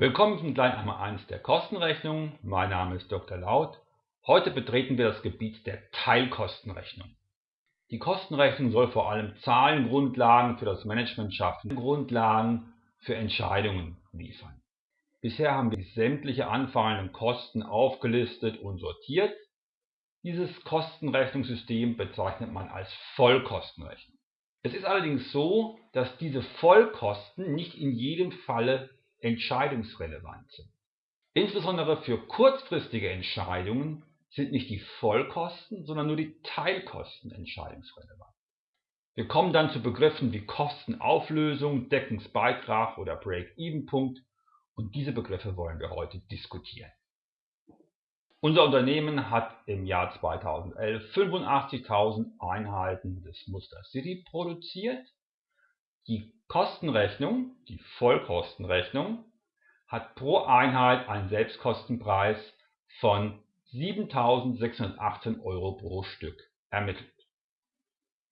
Willkommen zum Kleineinmal 1 der Kostenrechnung. Mein Name ist Dr. Laut. Heute betreten wir das Gebiet der Teilkostenrechnung. Die Kostenrechnung soll vor allem Zahlengrundlagen für das Management schaffen, Grundlagen für Entscheidungen liefern. Bisher haben wir sämtliche anfallenden Kosten aufgelistet und sortiert. Dieses Kostenrechnungssystem bezeichnet man als Vollkostenrechnung. Es ist allerdings so, dass diese Vollkosten nicht in jedem Falle entscheidungsrelevant sind. Insbesondere für kurzfristige Entscheidungen sind nicht die Vollkosten, sondern nur die Teilkosten entscheidungsrelevant. Wir kommen dann zu Begriffen wie Kostenauflösung, Deckungsbeitrag oder Break-Even-Punkt und diese Begriffe wollen wir heute diskutieren. Unser Unternehmen hat im Jahr 2011 85.000 Einheiten des Muster City produziert die Kostenrechnung, die Vollkostenrechnung, hat pro Einheit einen Selbstkostenpreis von 7.618 Euro pro Stück ermittelt.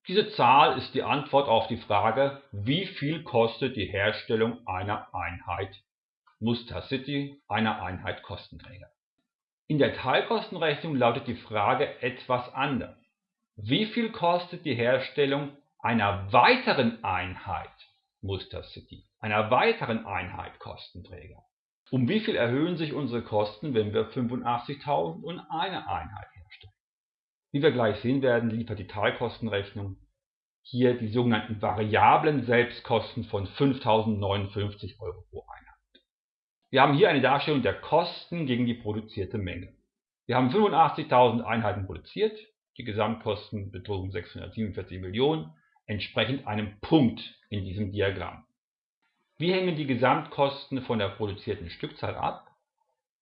Diese Zahl ist die Antwort auf die Frage, wie viel kostet die Herstellung einer Einheit Muster City, einer Einheit Kostenträger. In der Teilkostenrechnung lautet die Frage etwas anders. Wie viel kostet die Herstellung einer weiteren Einheit Muster City, einer weiteren Einheit Kostenträger. Um wie viel erhöhen sich unsere Kosten, wenn wir 85.000 und eine Einheit herstellen? Wie wir gleich sehen werden, liefert die Teilkostenrechnung hier die sogenannten variablen Selbstkosten von 5.059 Euro pro Einheit. Wir haben hier eine Darstellung der Kosten gegen die produzierte Menge. Wir haben 85.000 Einheiten produziert, die Gesamtkosten betrugen 647 Millionen entsprechend einem Punkt in diesem Diagramm. Wie hängen die Gesamtkosten von der produzierten Stückzahl ab?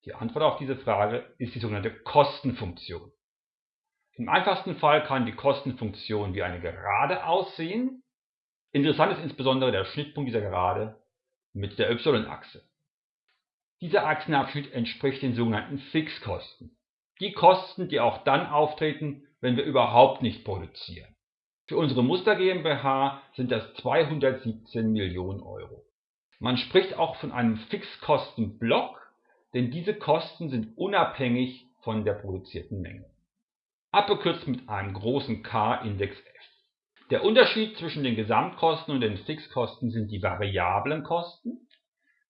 Die Antwort auf diese Frage ist die sogenannte Kostenfunktion. Im einfachsten Fall kann die Kostenfunktion wie eine Gerade aussehen. Interessant ist insbesondere der Schnittpunkt dieser Gerade mit der y-Achse. Dieser Achsenabschnitt entspricht den sogenannten Fixkosten. Die Kosten, die auch dann auftreten, wenn wir überhaupt nicht produzieren. Für unsere Muster GmbH sind das 217 Millionen Euro. Man spricht auch von einem Fixkostenblock, denn diese Kosten sind unabhängig von der produzierten Menge. Abgekürzt mit einem großen K-Index F. Der Unterschied zwischen den Gesamtkosten und den Fixkosten sind die variablen Kosten.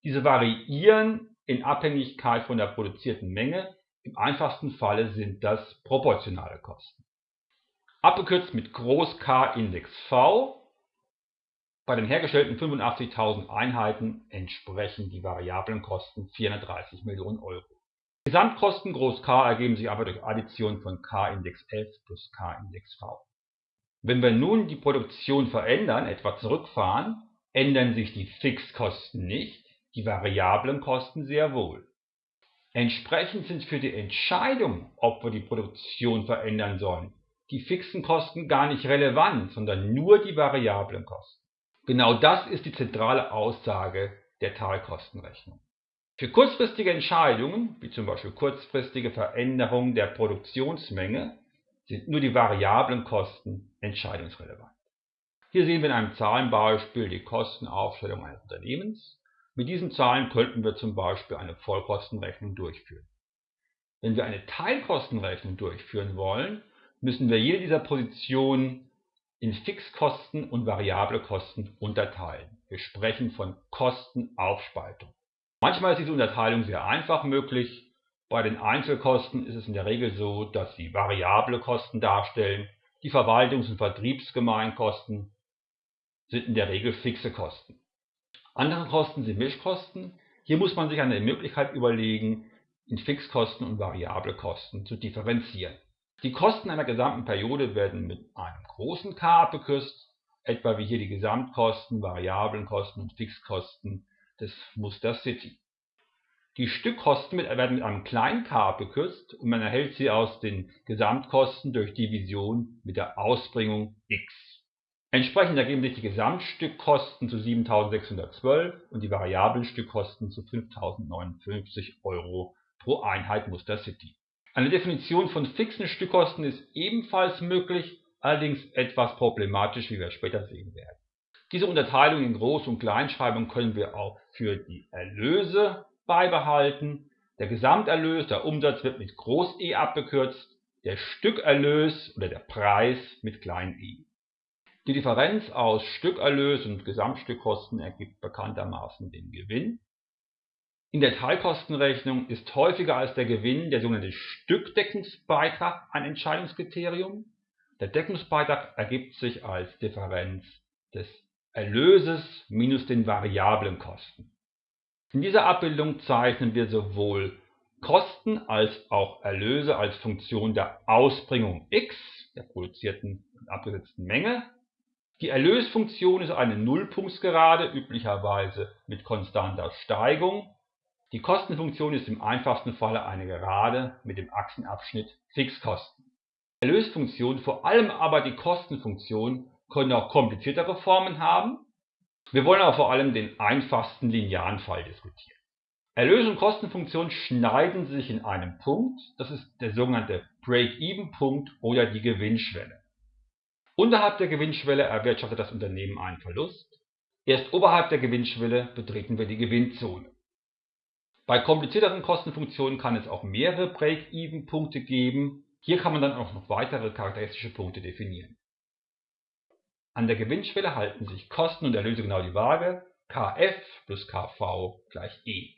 Diese variieren in Abhängigkeit von der produzierten Menge. Im einfachsten Falle sind das proportionale Kosten abgekürzt mit Groß K Index V. Bei den hergestellten 85.000 Einheiten entsprechen die variablen Kosten 430 Millionen Euro. Die Gesamtkosten Groß K ergeben sich aber durch Addition von K Index F plus K Index V. Wenn wir nun die Produktion verändern, etwa zurückfahren, ändern sich die Fixkosten nicht, die variablen Kosten sehr wohl. Entsprechend sind für die Entscheidung, ob wir die Produktion verändern sollen, die fixen Kosten gar nicht relevant, sondern nur die variablen Kosten. Genau das ist die zentrale Aussage der Teilkostenrechnung. Für kurzfristige Entscheidungen, wie zum Beispiel kurzfristige Veränderungen der Produktionsmenge, sind nur die variablen Kosten entscheidungsrelevant. Hier sehen wir in einem Zahlenbeispiel die Kostenaufstellung eines Unternehmens. Mit diesen Zahlen könnten wir zum Beispiel eine Vollkostenrechnung durchführen. Wenn wir eine Teilkostenrechnung durchführen wollen, müssen wir jede dieser Positionen in Fixkosten und variable Kosten unterteilen. Wir sprechen von Kostenaufspaltung. Manchmal ist diese Unterteilung sehr einfach möglich. Bei den Einzelkosten ist es in der Regel so, dass sie variable Kosten darstellen. Die Verwaltungs- und Vertriebsgemeinkosten sind in der Regel fixe Kosten. Andere Kosten sind Mischkosten. Hier muss man sich eine Möglichkeit überlegen, in Fixkosten und variable Kosten zu differenzieren. Die Kosten einer gesamten Periode werden mit einem großen K abgekürzt, etwa wie hier die Gesamtkosten, variablen Kosten und Fixkosten des Muster City. Die Stückkosten werden mit einem kleinen k abgekürzt und man erhält sie aus den Gesamtkosten durch Division mit der Ausbringung x. Entsprechend ergeben sich die Gesamtstückkosten zu 7.612 und die variablen Stückkosten zu 5.059 Euro pro Einheit Muster City. Eine Definition von fixen Stückkosten ist ebenfalls möglich, allerdings etwas problematisch, wie wir später sehen werden. Diese Unterteilung in Groß- und Kleinschreibung können wir auch für die Erlöse beibehalten. Der Gesamterlös, der Umsatz wird mit Groß E abgekürzt, der Stückerlös oder der Preis mit klein e. Die Differenz aus Stückerlös und Gesamtstückkosten ergibt bekanntermaßen den Gewinn. In der Teilkostenrechnung ist häufiger als der Gewinn der sogenannte Stückdeckungsbeitrag ein Entscheidungskriterium. Der Deckungsbeitrag ergibt sich als Differenz des Erlöses minus den variablen Kosten. In dieser Abbildung zeichnen wir sowohl Kosten als auch Erlöse als Funktion der Ausbringung x, der produzierten und abgesetzten Menge, die Erlösfunktion ist eine Nullpunktsgerade, üblicherweise mit konstanter Steigung. Die Kostenfunktion ist im einfachsten Falle eine Gerade mit dem Achsenabschnitt Fixkosten. Erlösfunktion, vor allem aber die Kostenfunktion, können auch kompliziertere Formen haben. Wir wollen aber vor allem den einfachsten linearen Fall diskutieren. Erlös- und Kostenfunktion schneiden sich in einem Punkt, das ist der sogenannte Break-Even-Punkt oder die Gewinnschwelle. Unterhalb der Gewinnschwelle erwirtschaftet das Unternehmen einen Verlust. Erst oberhalb der Gewinnschwelle betreten wir die Gewinnzone. Bei komplizierteren Kostenfunktionen kann es auch mehrere Break-Even-Punkte geben. Hier kann man dann auch noch weitere charakteristische Punkte definieren. An der Gewinnschwelle halten sich Kosten und Erlöse genau die Waage. Kf plus Kv gleich E.